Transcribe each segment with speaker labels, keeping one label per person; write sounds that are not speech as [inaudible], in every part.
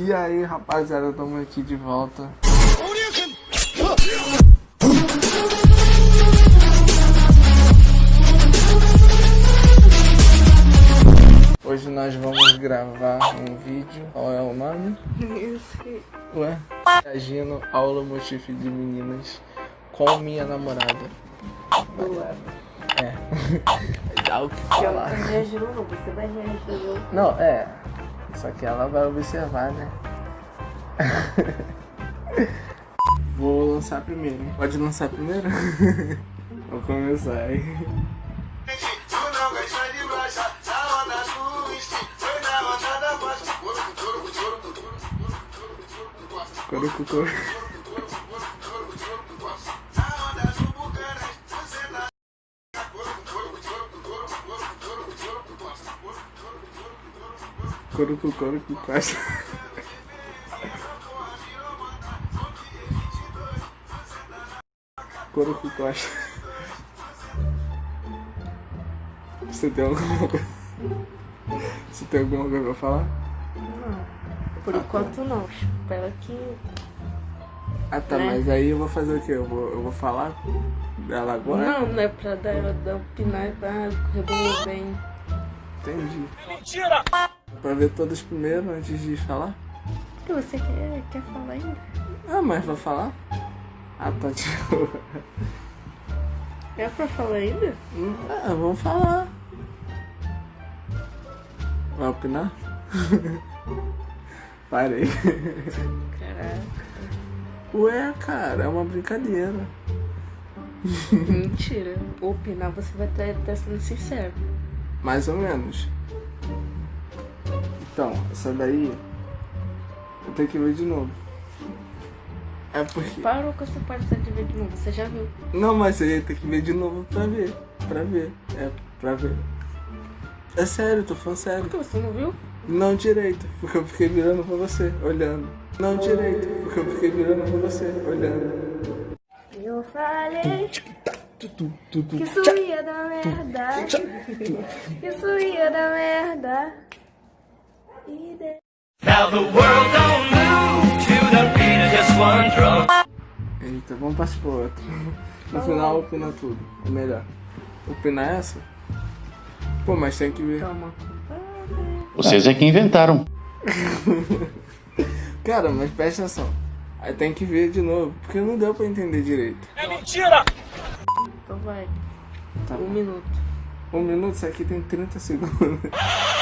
Speaker 1: E aí, rapaziada, estamos aqui de volta. Hoje nós vamos gravar um vídeo. Qual é o nome?
Speaker 2: Esse.
Speaker 1: Ué? Reagindo ao motivo de meninas com minha namorada.
Speaker 2: Ué.
Speaker 1: É. [laughs] Dá o que falar.
Speaker 2: não não.
Speaker 1: Não, é. Só que ela vai observar, né? [laughs] Vou lançar primeiro. Pode lançar primeiro? [laughs] Vou começar aí.
Speaker 3: Tu
Speaker 1: Coro com coro
Speaker 3: com
Speaker 1: costa. Coro com costa. Você tem alguma coisa? Você tem alguma coisa pra falar?
Speaker 2: Não. Por enquanto, não. Espero que.
Speaker 1: Ah tá,
Speaker 2: Né?
Speaker 1: mas aí eu vou fazer o quê? Eu vou, eu vou falar dela agora?
Speaker 2: Não, não é pra dar, dar opinar, é pra resolver bem.
Speaker 1: Entendi. Mentira! Pra ver todos primeiro antes de falar?
Speaker 2: Que você quer, quer falar ainda?
Speaker 1: Ah, mas vai falar? Ah, tá [laughs] tipo.
Speaker 2: É pra falar ainda?
Speaker 1: Ah, vamos falar. Vai opinar? [laughs] Parei.
Speaker 2: Caraca.
Speaker 1: Ué, cara, é uma brincadeira.
Speaker 2: Mentira. Opinar você vai estar sendo sincero.
Speaker 1: Mais ou menos. Então, essa daí. Eu tenho que ver de novo. É porque.
Speaker 2: Parou com essa parte de ver de novo, você já viu.
Speaker 1: Não, mas você tem que ver de novo pra ver. Pra ver. É, pra ver. É sério, tô falando sério.
Speaker 2: Por que você não viu?
Speaker 1: Não direito, porque eu fiquei virando pra você, olhando. Não direito, porque eu fiquei virando pra você, olhando.
Speaker 2: Eu falei que isso ia dar merda. Que isso ia dar merda.
Speaker 1: Eita, vamos partir pro outro. [laughs] No final, opina tudo. É melhor. Opinar essa? Pô, mas tem que ver.
Speaker 2: Calma.
Speaker 4: Vocês é que inventaram. [laughs]
Speaker 1: Cara, mas presta atenção. Aí tem que ver de novo, porque não deu pra entender direito.
Speaker 2: Então vai.
Speaker 1: Tá
Speaker 2: Um
Speaker 1: bom.
Speaker 2: minuto.
Speaker 1: Um minuto, isso aqui tem 30 segundos. [laughs]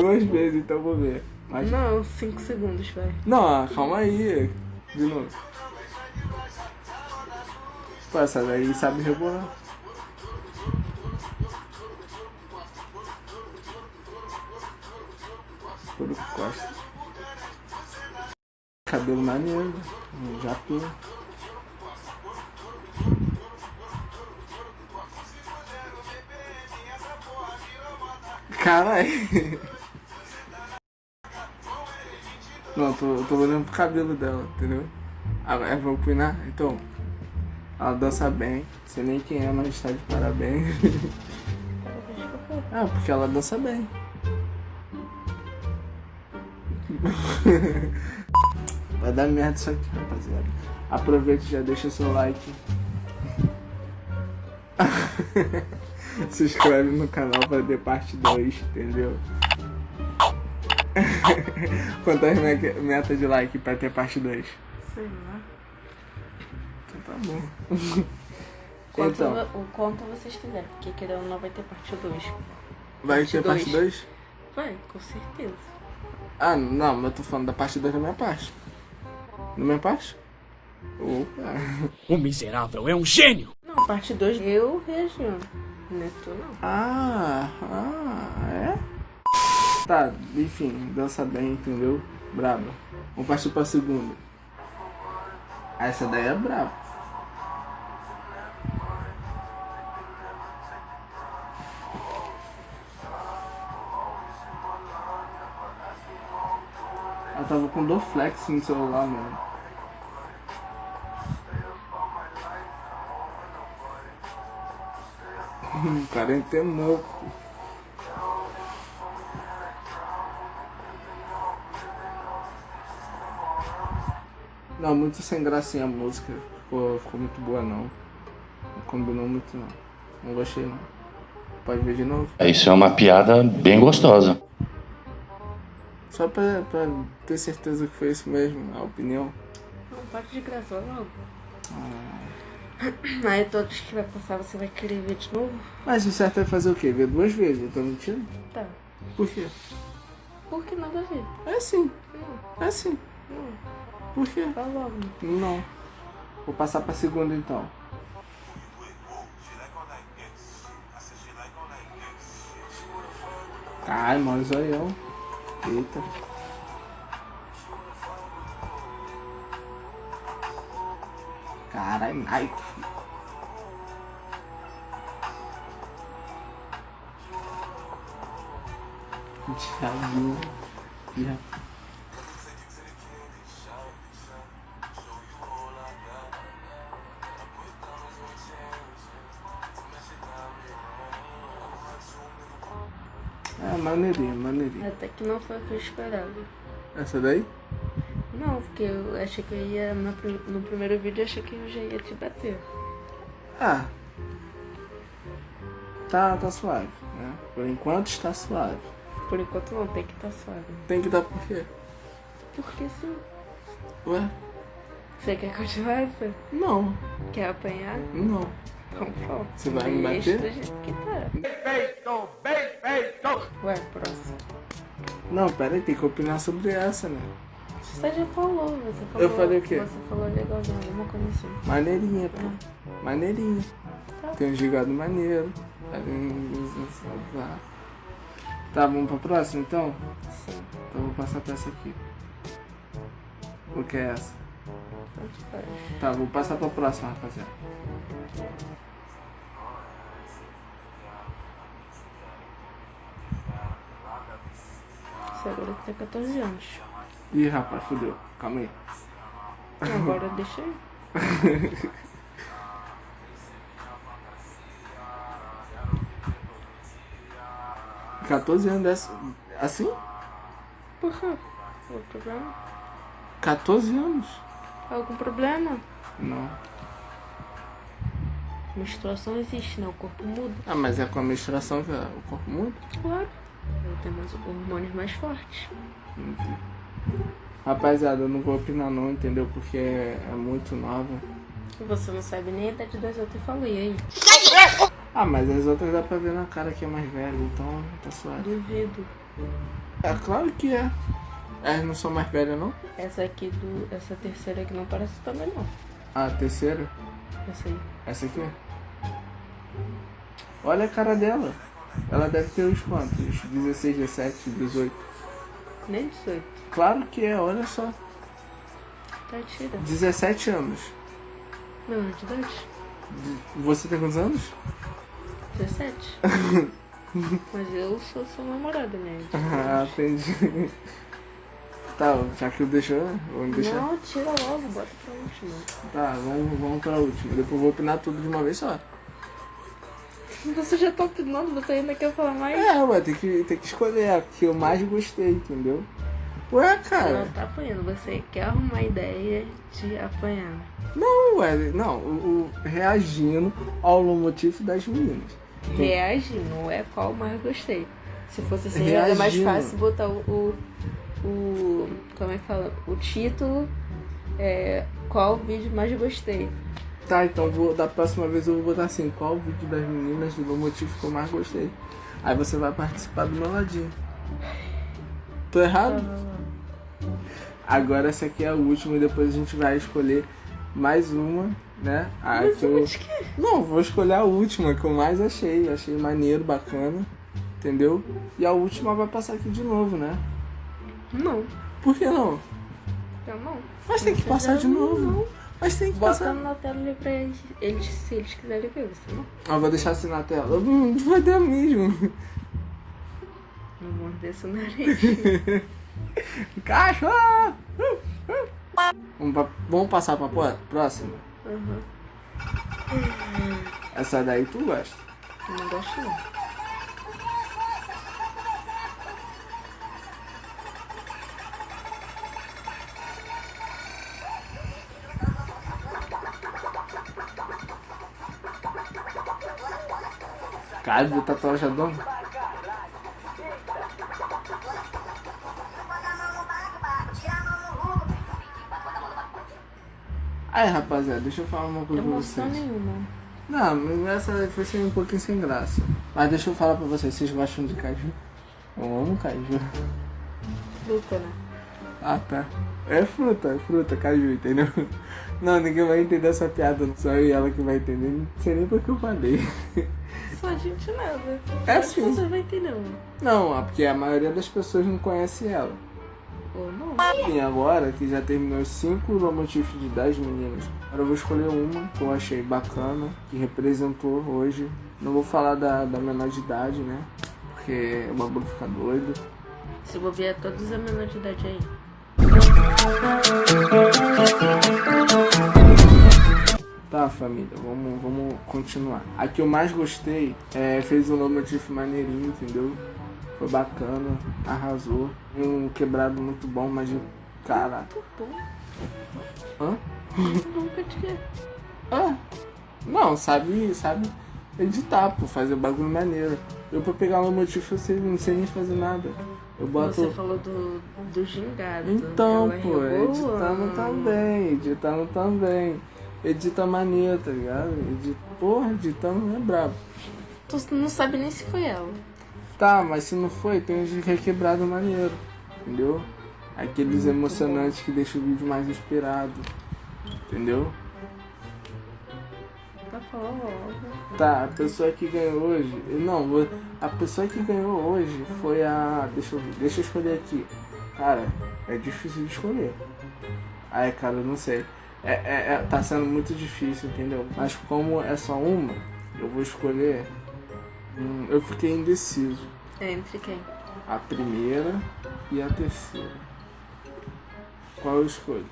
Speaker 1: Duas vezes, então vou ver. Mas...
Speaker 2: Não, cinco segundos, vai.
Speaker 1: Não, ah, calma aí. De novo. Pô, essa daí sabe rebolar. Tudo com costa. Cabelo maneiro. Já tô. Caralho. Não, tô, tô olhando pro cabelo dela, entendeu? Agora eu vou opinar, então. Ela dança bem, sei nem quem é, mas tá de parabéns. ah, porque ela dança bem. Vai dar merda isso aqui, rapaziada. Aproveita e já deixa seu like. [laughs] Se inscreve no canal pra ver parte 2, entendeu? [laughs] Quantas me- metas de like pra ter parte 2?
Speaker 2: Sei lá.
Speaker 1: Então tá bom. [laughs]
Speaker 2: Quanto,
Speaker 1: Então,
Speaker 2: o quanto vocês quiserem, porque querendo ou não vai ter parte 2.
Speaker 1: vai
Speaker 2: parte
Speaker 1: ter parte
Speaker 2: dois.
Speaker 1: 2?
Speaker 2: Vai, com certeza.
Speaker 1: Ah, não, mas eu tô falando da parte 2 da minha parte. Da minha parte? Opa. [laughs]
Speaker 5: O miserável é um gênio!
Speaker 2: Não, parte 2 eu reagindo. Não tu não.
Speaker 1: Ah, ah, é? Tá, enfim, dança bem, entendeu? Braba. Vamos partir pra segunda. Essa daí é braba. Ela tava com Doflex no celular, mano. [laughs] O cara entenou. pô. Não, muito sem gracinha a música. Ficou, ficou muito boa não. Não combinou muito não. Não gostei não. Pode ver de novo?
Speaker 4: É, Isso é uma piada bem gostosa.
Speaker 1: Só pra, pra ter certeza que foi isso mesmo, a opinião.
Speaker 2: Não pode de graça logo.
Speaker 1: Ah. [coughs]
Speaker 2: Aí todos que vai passar você vai querer ver de novo?
Speaker 1: Mas o certo é fazer o quê? Ver duas vezes, eu tô mentindo?
Speaker 2: Tá.
Speaker 1: Por quê?
Speaker 2: Por que nada a ver?
Speaker 1: É assim,
Speaker 2: Não,
Speaker 1: é assim.
Speaker 2: não.
Speaker 1: Por quê?
Speaker 2: Vai logo.
Speaker 1: Não. Vou passar pra segunda então. Ai, mano, zoião. Eita. Caralho. Já viu. Já. É, maneirinho, maneirinho.
Speaker 2: Até que não foi o que eu esperava.
Speaker 1: Essa daí?
Speaker 2: Não, porque eu achei que eu ia. No, no primeiro vídeo eu achei que eu já ia te bater.
Speaker 1: Ah. Tá, tá suave, né? Por enquanto está suave.
Speaker 2: Por enquanto não, tem que estar suave.
Speaker 1: Tem que dar por quê?
Speaker 2: Porque sim.
Speaker 1: Ué?
Speaker 2: Você quer continuar essa?
Speaker 1: Não,
Speaker 2: Quer apanhar?
Speaker 1: não.
Speaker 2: Então pronto.
Speaker 1: Você vai me bater?
Speaker 2: do jeito que tá. Ué, próximo.
Speaker 1: Não, pera aí, tem que opinar sobre essa, né?
Speaker 2: Você já falou, você falou.
Speaker 1: Eu falei o quê?
Speaker 2: Você falou legalzinho, alguma coisa assim.
Speaker 1: Maneirinha, pô. Maneirinha.
Speaker 2: Tá.
Speaker 1: Tem um gigado maneiro. Tá, vamos pra próxima então?
Speaker 2: Sim,
Speaker 1: Então eu vou passar pra essa aqui. O que é essa? Tá, vou passar pra próxima, rapaziada.
Speaker 2: Você agora tem 14 anos.
Speaker 1: Ih, rapaz, fudeu. Calma aí.
Speaker 2: Agora deixa aí. [laughs]
Speaker 1: 14 anos dessa. Assim?
Speaker 2: Por quê? Algum problema?
Speaker 1: 14 anos?
Speaker 2: Algum problema?
Speaker 1: Não.
Speaker 2: Menstruação existe, né? O corpo muda.
Speaker 1: Ah, mas é com a menstruação que o corpo muda?
Speaker 2: Claro. Eu tenho mais hormônios mais fortes.
Speaker 1: Rapaziada, eu não vou opinar não, entendeu? Porque é, é muito nova.
Speaker 2: Você não sabe nem a idade das outras e falou, e aí?
Speaker 1: Ah, mas as outras dá pra ver na cara que é mais velha, então tá suave.
Speaker 2: Duvido.
Speaker 1: É claro que é. Elas não são mais velhas, não?
Speaker 2: Essa aqui do. Essa terceira aqui não parece também não.
Speaker 1: Ah, a terceira?
Speaker 2: Essa aí.
Speaker 1: Essa aqui? Olha a cara dela. Ela deve ter uns quantos? 16, 17, 18.
Speaker 2: Nem 18.
Speaker 1: Claro que é, olha só.
Speaker 2: Tá tira.
Speaker 1: 17 anos.
Speaker 2: Não, de idade?
Speaker 1: Você tem quantos anos?
Speaker 2: 17. [laughs] Mas eu sou sua namorada, né?
Speaker 1: Ah, entendi. Tá, já que eu deixou, né? Vamos deixar.
Speaker 2: Não, tira logo, bota pra última.
Speaker 1: Tá, vamos, vamos pra última. Depois eu vou opinar tudo de uma vez só.
Speaker 2: Você já tá opinando, você ainda quer falar mais?
Speaker 1: É, ué, tem que, tem que escolher a que eu mais gostei, entendeu? Ué, cara.
Speaker 2: não tá apanhando, você quer arrumar ideia de apanhar.
Speaker 1: Não, ué, não. O, o- reagindo ao motivo das meninas.
Speaker 2: Reagir, não é qual mais gostei. Se fosse assim, era mais
Speaker 1: Reagindo.
Speaker 2: fácil botar o, o, o- Como é que fala? O título. É, qual vídeo mais gostei.
Speaker 1: Tá, então vou, da próxima vez eu vou botar assim, qual vídeo das meninas do motivo que eu mais gostei. Aí você vai participar do meu ladinho. Tô errado? Agora essa aqui é a última e depois a gente vai escolher mais uma, né? A
Speaker 2: Mas
Speaker 1: que eu...
Speaker 2: que-
Speaker 1: Não, vou escolher a última que eu mais achei. Achei maneiro, bacana. Entendeu? E a última vai passar aqui de novo, né?
Speaker 2: Não,
Speaker 1: Por que não?
Speaker 2: eu não.
Speaker 1: Mas tem que
Speaker 2: Você
Speaker 1: passar de novo.
Speaker 2: não.
Speaker 1: Mas tem que
Speaker 2: Bota
Speaker 1: passar.
Speaker 2: na tela ali pra eles, eles, se eles quiserem ver, você não.
Speaker 1: Ah, vou deixar assim na tela. Vai dar mesmo.
Speaker 2: Não morder seu nariz.
Speaker 1: Cachorro! Vamos, pra, vamos passar pra próxima?
Speaker 2: Uhum.
Speaker 1: Essa daí tu gosta?
Speaker 2: Não gosto não.
Speaker 1: Cara, tá de tatuagem adão. Aí, rapaziada, deixa eu falar uma coisa pra
Speaker 2: Emoção
Speaker 1: vocês.
Speaker 2: nenhuma.
Speaker 1: Não, essa foi sem um pouquinho sem graça. Mas deixa eu falar pra vocês, vocês gostam de caju? Eu amo caju.
Speaker 2: Fruta, né?
Speaker 1: Ah, tá. É fruta, é fruta, caju, entendeu? Não, ninguém vai entender essa piada, só eu e ela que vai entender. Não sei nem porque eu falei.
Speaker 2: Só a gente nada.
Speaker 1: É
Speaker 2: Acho que
Speaker 1: sim.
Speaker 2: Você vai entender, não.
Speaker 1: Não, é porque a maioria das pessoas não conhece ela.
Speaker 2: Ou não.
Speaker 1: E agora que já terminou os 5 lomotifs de 10 meninas, agora eu vou escolher uma que eu achei bacana, que representou hoje. Não vou falar da, da menor de idade, né? Porque o bagulho fica doido.
Speaker 2: Se bobear todos a menor de idade aí.
Speaker 1: Tá, família, vamos, vamos continuar. A que eu mais gostei é, fez um lomotif maneirinho, entendeu? Foi bacana, arrasou. Um quebrado muito bom, mas de cara.
Speaker 2: Bom,
Speaker 1: Hã?
Speaker 2: nunca tinha.
Speaker 1: Ah, não, sabe, sabe editar, pô, fazer bagulho maneiro. Eu pra pegar um motivo eu sei, não sei nem fazer nada. Eu boto.
Speaker 2: Você falou do, do gingado.
Speaker 1: Então,
Speaker 2: Ela
Speaker 1: pô, editando também, editando também. Edita maneiro, tá ligado? Edita, porra, editando é brabo.
Speaker 2: Tu não sabe nem se foi ela.
Speaker 1: Tá, mas se não foi, tem uns de requebrado maneiro, entendeu? Aqueles emocionantes que deixam o vídeo mais inspirado, entendeu?
Speaker 2: Tá.
Speaker 1: Tá, a pessoa que ganhou hoje. Não, vou- a pessoa que ganhou hoje foi a. Deixa eu ver, deixa eu escolher aqui. Cara, é difícil de escolher. Ai, cara, eu não sei. É, é- é- tá sendo muito difícil, entendeu? Mas como é só uma, eu vou escolher. Hum, eu fiquei indeciso.
Speaker 2: É, entre quem?
Speaker 1: A primeira e a terceira. Qual eu escolho?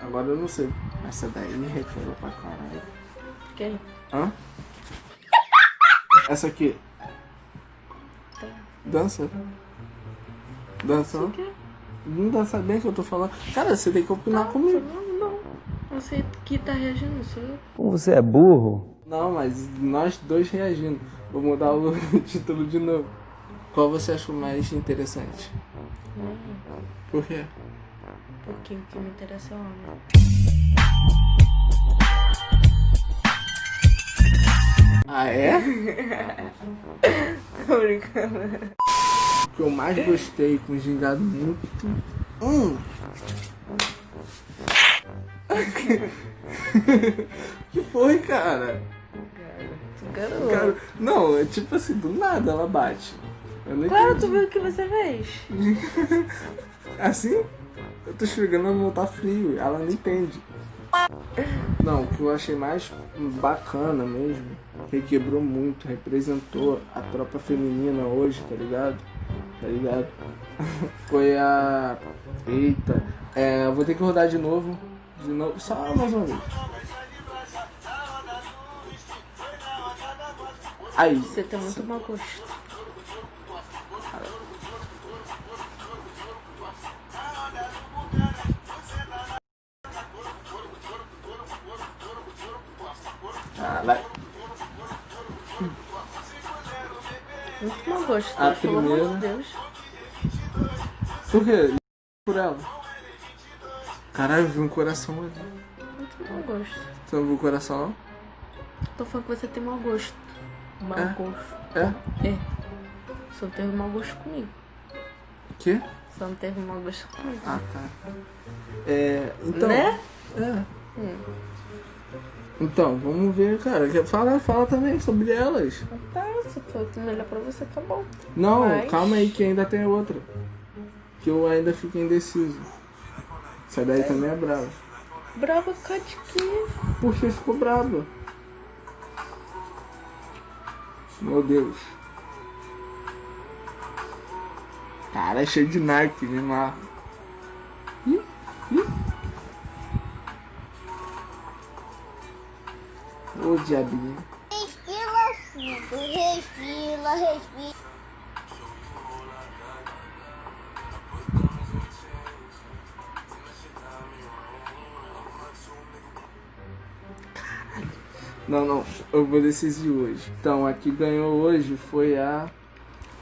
Speaker 1: Agora eu não sei. Essa daí me requebra pra caralho.
Speaker 2: Quem?
Speaker 1: Hã? Essa aqui. Dança? Dança?
Speaker 2: O quê?
Speaker 1: Não dança bem que eu tô falando. Cara, você tem que opinar comigo.
Speaker 2: Não, não. Você que tá reagindo, sou eu.
Speaker 6: Como você é burro?
Speaker 1: Não, mas nós dois reagindo. Vou mudar o [laughs] título de novo. Qual você achou mais interessante? Por quê?
Speaker 2: Porque o que me interessa é homem.
Speaker 1: Ah, é? [laughs]
Speaker 2: Tô brincando.
Speaker 1: O que eu mais gostei com gingado muito. Hum. [laughs] que foi, cara? Cara, não, é tipo assim, do nada ela bate.
Speaker 2: Claro,
Speaker 1: entendi.
Speaker 2: tu viu o que você fez. [laughs]
Speaker 1: Assim? Eu tô chegando a não tá frio, ela não entende. Não, o que eu achei mais bacana mesmo, requebrou muito, representou a tropa feminina hoje, tá ligado? Tá ligado? [laughs] Foi a. Eita, é, eu vou ter que rodar de novo. De novo, só mais uma vez. Aí,
Speaker 2: Você tem muito mau gosto.
Speaker 1: caralho.
Speaker 2: Muito mau gosto.
Speaker 1: A
Speaker 2: pelo amor de. Deus.
Speaker 1: Por quê? Por ela. Caralho, eu vi um coração ali.
Speaker 2: Muito mau gosto.
Speaker 1: Você não viu o coração?
Speaker 2: Tô falando que você tem mau gosto. Mau
Speaker 1: É?
Speaker 2: gosto.
Speaker 1: É?
Speaker 2: É. Só teve mau gosto comigo.
Speaker 1: O quê?
Speaker 2: Só não teve mau gosto comigo.
Speaker 1: Ah, tá. É, então...
Speaker 2: Né?
Speaker 1: É. Então, vamos ver, cara. Fala, fala também sobre elas.
Speaker 2: Tá, se for melhor pra você, tá bom.
Speaker 1: Não,
Speaker 2: Mas-
Speaker 1: calma aí que ainda tem outra. Que eu ainda fico indeciso. Essa daí também é brava.
Speaker 2: Brava com a de quê?
Speaker 1: Por que ficou brava? Meu Deus. Cara, é cheio de Nike, Neymar. Ih, ih. Ô diabinho.
Speaker 7: Respira respira, respira.
Speaker 1: Não, não, eu vou decidir hoje. Então, a que ganhou hoje foi a.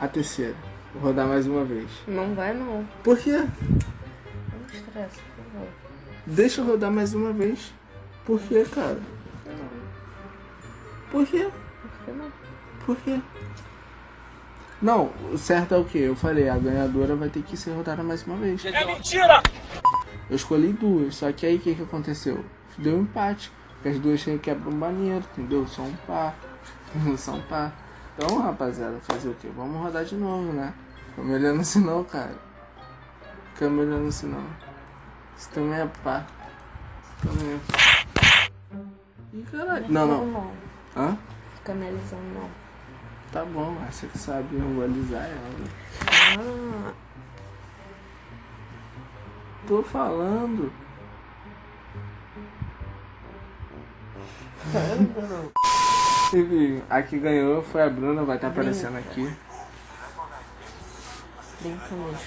Speaker 1: a terceira. Vou rodar mais uma vez.
Speaker 2: Não vai não.
Speaker 1: Por quê?
Speaker 2: Não estressa, por favor.
Speaker 1: Deixa eu rodar mais uma vez. Por quê, cara? Por quê?
Speaker 2: Por que não?
Speaker 1: Por quê? Não, o certo é o quê? Eu falei, a ganhadora vai ter que ser rodada mais uma vez.
Speaker 5: É mentira!
Speaker 1: Eu escolhi duas, só que aí o que, que aconteceu? Deu um empate. Porque as duas tinham quebra um banheiro, entendeu? Só um par. [laughs] Só um par. Então, rapaziada, fazer o quê? Vamos rodar de novo, né? Fica me olhando assim não, cara. Fica me olhando assim não. Isso também é pá. Isso também é pá. Ih, caralho. Não, não.
Speaker 2: Não,
Speaker 1: Hã?
Speaker 2: fica analisando não.
Speaker 1: Tá bom, acha que sabe eu vou alisar ela.
Speaker 2: Ah,
Speaker 1: Tô falando. Enfim, a que ganhou foi a Bruna, vai estar aparecendo aqui.
Speaker 2: brinca mesmo.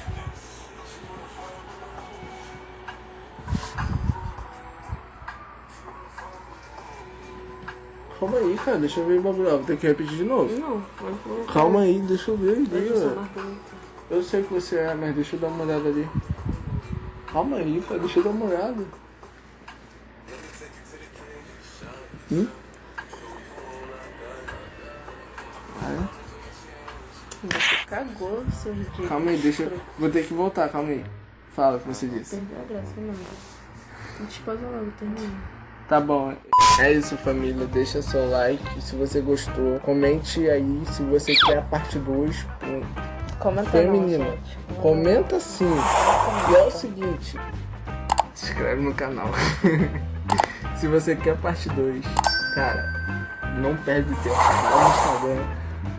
Speaker 1: Calma aí, cara, deixa eu ver o bagulho. Ó, Vou ter que repetir de novo.
Speaker 2: Não.
Speaker 1: Calma aí, deixa eu ver ali.
Speaker 2: Eu
Speaker 1: sei que você é, mas deixa eu dar uma olhada ali. Calma aí, cara, deixa eu dar uma olhada. Hum? Ah,
Speaker 2: Você cagou, seu ridículo.
Speaker 1: Calma aí, deixa eu... Vou ter que voltar, calma aí. Fala o que você disse.
Speaker 2: Perdeu a graça, não. Não te pausa logo, termina.
Speaker 1: Tá bom. É isso, família. Deixa seu like se você gostou. Comente aí se você quer a parte 2
Speaker 2: Comenta
Speaker 1: feminina.
Speaker 2: não.
Speaker 1: Comenta sim. E é o seguinte. Se inscreve no canal. [laughs] se você quer parte 2, cara, não perde tempo. Vai no Instagram.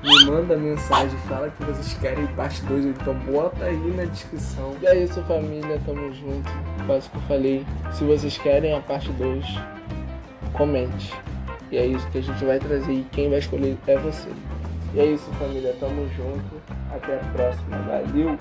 Speaker 1: Me manda mensagem, fala que vocês querem parte 2, então bota aí na descrição. E é isso, família, tamo junto. O que eu falei. Se vocês querem a parte 2, comente. E é isso que a gente vai trazer e quem vai escolher é você. E é isso, família, tamo junto. Até a próxima. Valeu!